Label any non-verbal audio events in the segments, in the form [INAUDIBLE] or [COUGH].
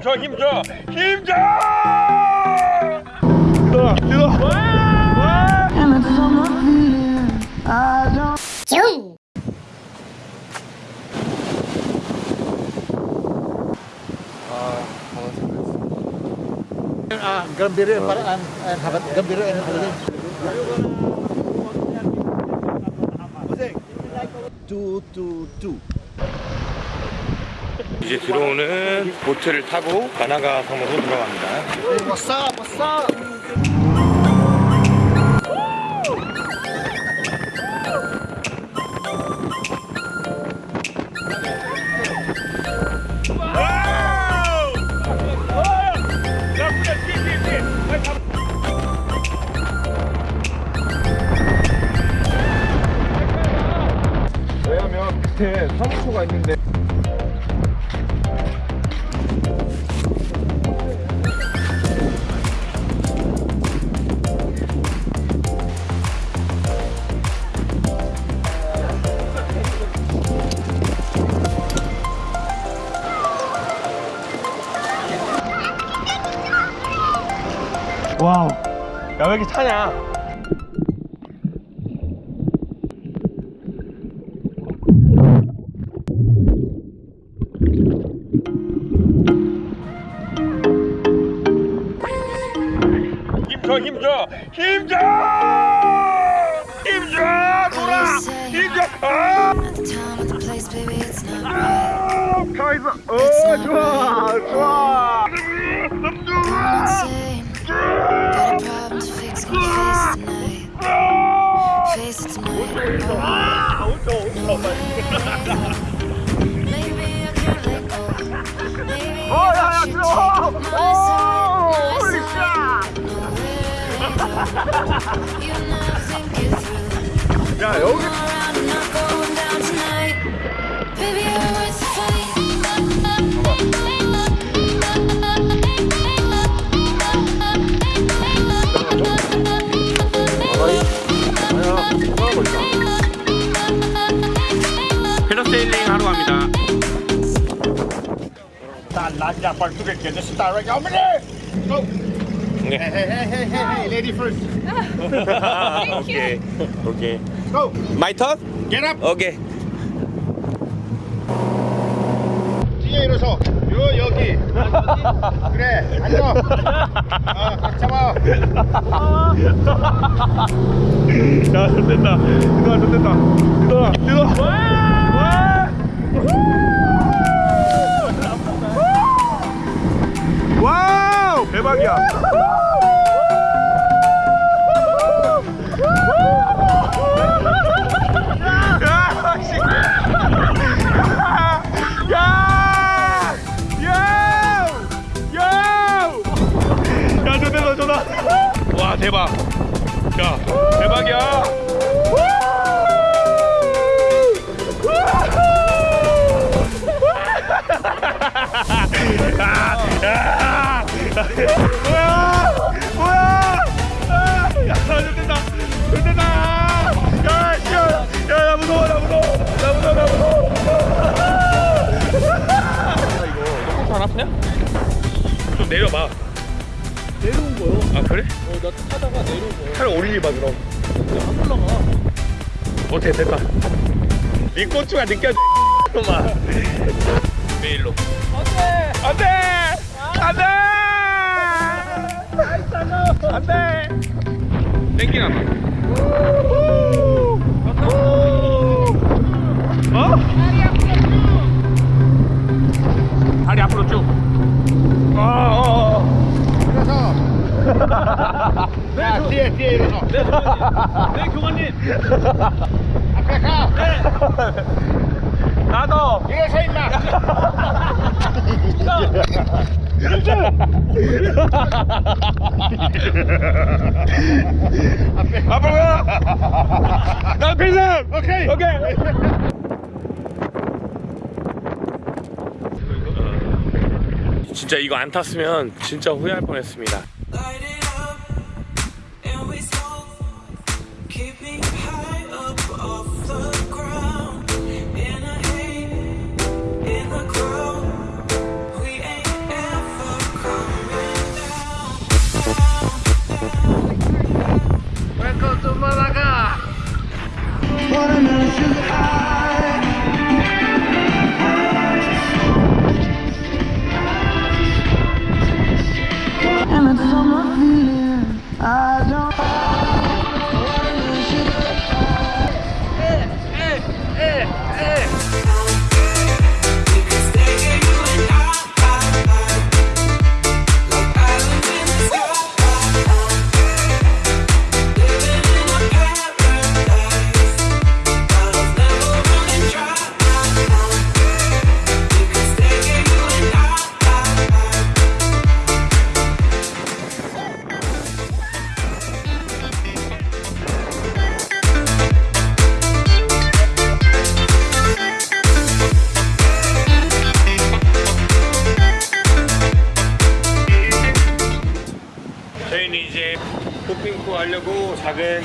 힘줘 힘줘 힘줘 들어와 들어와 And it's on my feeling I don't Ah, gambiro yung paraan. Ah, habat gambiro yan talaga. Two, two, two. 이제 들어오는 보트를 타고 가나가 섬으로 들어갑니다 Hey, what's up? What's up? 왜냐면 밑에 사무소가 있는데 왜 이렇게 타냐 힘줘 힘줘 힘줘 힘줘 돌아 힘줘 아 At the time, at the place, baby, it's not right. 아, 가있어 어 좋아 좋아 it through. 야 여기 패러세일링 하러 갑니다 난 라지아 빨뚜게 개데스 따라 가면 Hey, hey, hey, hey, hey, hey, lady first. [LAUGHS] 오케이 오케이 Go. My turn? Get up. 오케이 뒤에 일어서. 요 여기. [LAUGHS] 그래. 앉아. 어, 각 잡아. 야 좆됐다 이동아 좆됐다 이동아 이동아 와우 대박이야 야, 씨. 야! 야! 야! 야, 좋다, 좋다. 와, 대박. 야, 대박이야. 내려봐. 내려온 거요. 아 그래? 어, 나 타다가 내려온 거요. 차를 올리봐 그럼. 안 올라가. 어때 됐다. 네 고추가 느껴져. [LAUGHS] 놈아. 메일로. 안돼. 안돼. 안돼. 안돼. 땡기나 봐. 어? 다리 앞으로 쭉. 어. 일어서. 야, 뒤에 뒤에 일어서. 네 교관님. 앞에 가. 나도. 일어서 임마. 앞으로 가. 나 필승. 오케이. 오케이. 진짜 이거 안 탔으면 진짜 후회할 뻔했습니다.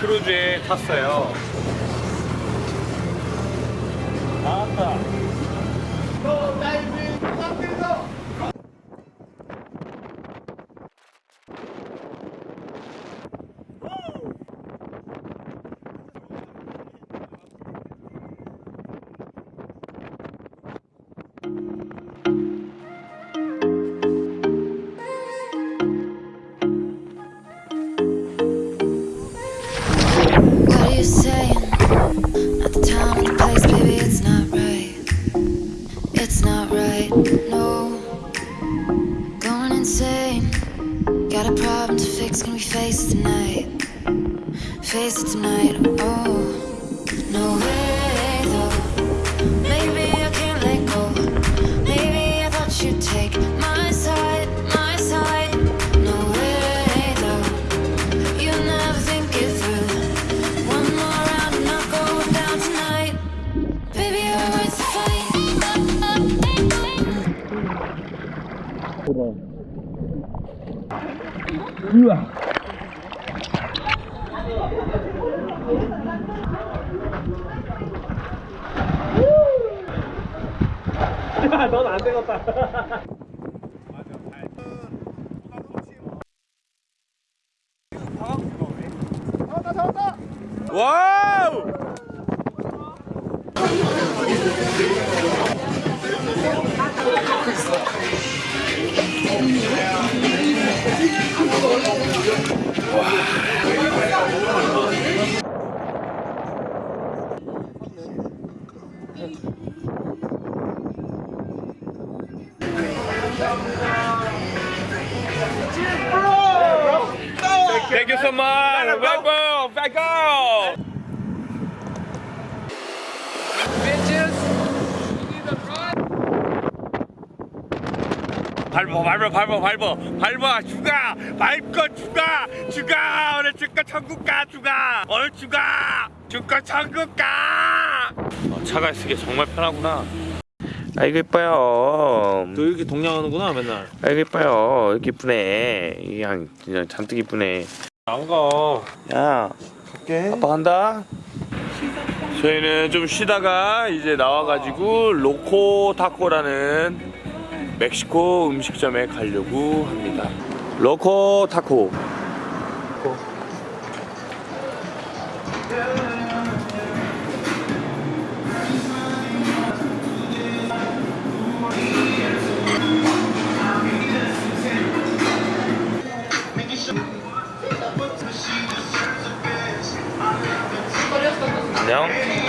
크루즈에 탔어요. Insane. Got a problem to fix, can we face it tonight? Face it tonight, oh. No way, though. Maybe I can't let go. Maybe I thought you'd take my side, my side. No way, though. You never think it through. One more round and I'll go down tonight. Baby, you're worth the fight. [LAUGHS] 넌 안 되겠다. 와 밟아 밟아 밟아 밟아. 밟아 죽아. 밟고 죽아 죽아 오늘 죽가 천국 가 죽아 오늘 죽아 죽가 천국 가. 어, 차가 쓰기 정말 편하구나. 아이고 이뻐요. 너 이렇게 동냥하는구나 맨날. 아이고 이뻐요. 이렇게 이쁘네. 이양 진짜 잔뜩 이쁘네. 안가야. 갈게. 아빠 간다. 저희는 좀 쉬다가 이제 나와가지고 로코 타코라는 멕시코 음식점에 가려고 합니다 로코 타코 안녕.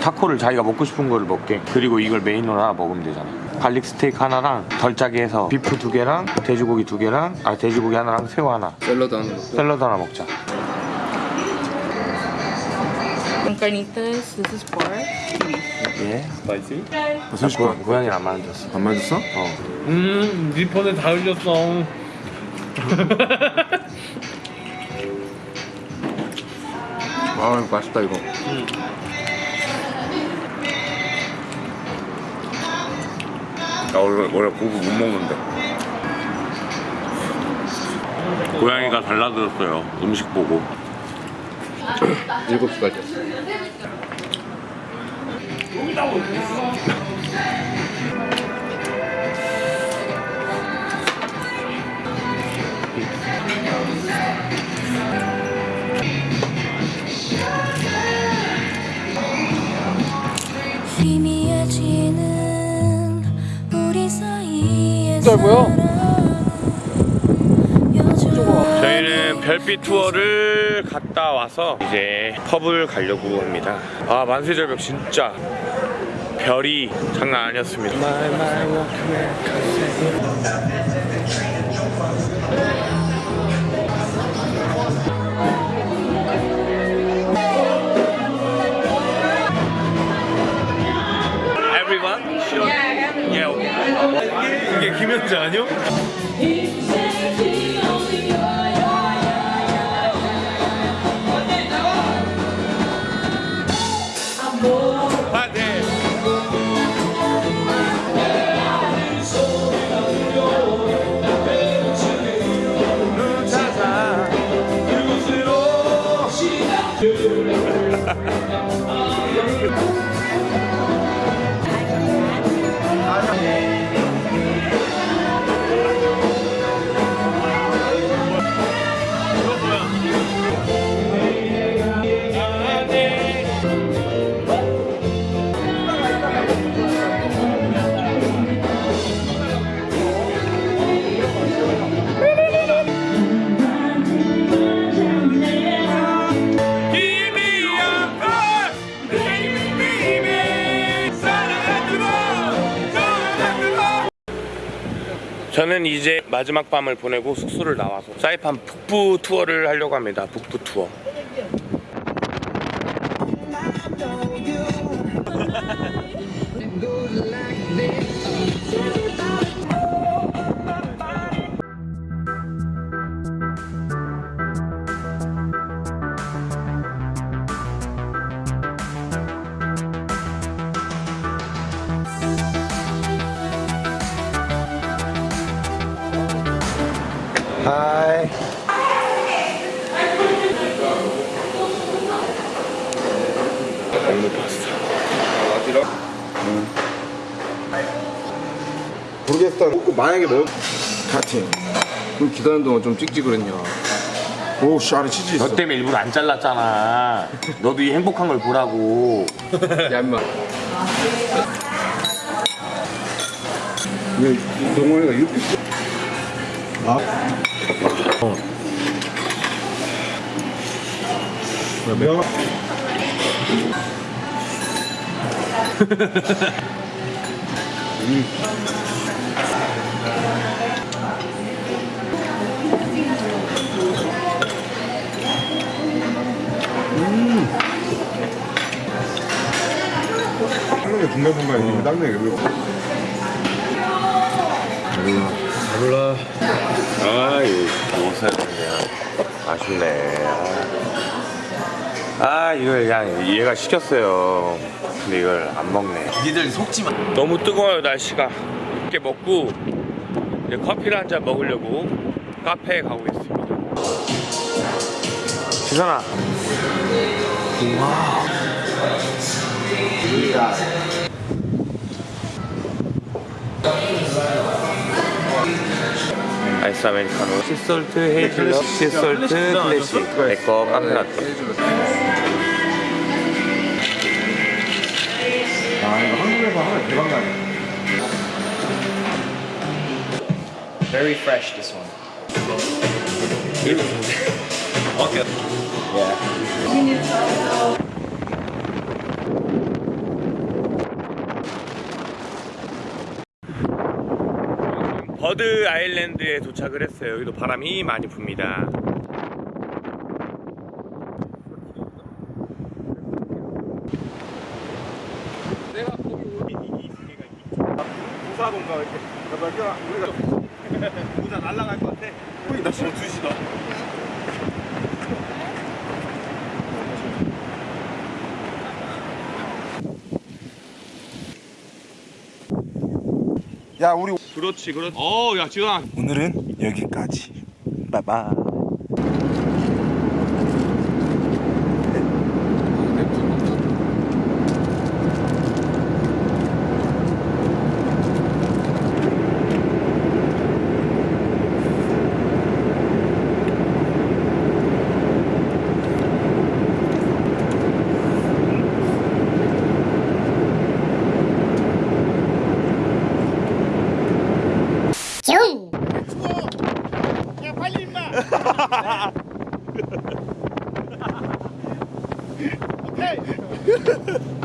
타코를 자기가 먹고 싶은 거를 먹게. 그리고 이걸 메인으로 하나 먹으면 되잖아. garlic 스테이크 하나랑 덜 짜게 해서 beef 두 개랑 돼지고기 두 개랑 아 돼지고기 하나랑 새우 하나. 샐러드 하나 먹자. 샐러드 하나 먹자. Carnitas, this is pork. 예. 맛있지? 무슨 고, 고양이 안 만졌어. 안 맞았어? 어. 음, 네 폰에 다 흘렸어. [LAUGHS] 아 맛있다 이거. 나 원래 원래 고기 못 먹는데. 고양이가 달라들었어요. 음식 보고. [COUGHS] 일곱 시까지. 희 사이의 뭐야? 저희는 별빛 투어를 갔다 와서 이제 펍을 가려고 합니다. 아 만세절벽 진짜 별이 장난 아니었습니다. 남자 아니요? Ha ha ha. 저는 이제 마지막 밤을 보내고 숙소를 나와서 사이판 북부 투어를 하려고 합니다. 북부 투어. 모르겠다. 만약에 뭐 카팅. 그럼 기다리는 동안 좀 그랬냐. 오, 씨 안에 치즈 있어. 너 때문에 일부러 안 잘랐잖아. 너도 이 행복한 걸 보라고. [LAUGHS] 야, 임마. 왜 동원이가 이렇게 아? 어. 야, 매 [LAUGHS] 중간중간에 닦는 게 왜? 아, 이거 먹었어야 되는데. 아쉽네. 아. 아, 이걸 그냥 얘가 시켰어요. 근데 이걸 안 먹네. 니들 속지 마. 너무 뜨거워요, 날씨가. 이렇게 먹고 이제 커피를 한 잔 먹으려고 카페에 가고 있습니다. 지선아. 아이스 아메리카노. 시솔트 헤이즐넛 시솔트 클래식 내거 카페라떼. 아, 이거 한국에서 하면 대박 나네. Very fresh this one. [LAUGHS] 버드 아일랜드에 도착을 했어요. 여기도 바람이 많이 붑니다. 내가 거기 오니 이 기계가 부사동가 이렇게 우리가 [LAUGHS] 부사 날라갈 것 같아. 거기 나 지금 두시다. 야, 우리 그렇지, 그렇지. 어, 야 지금 오늘은 여기까지. 빠바.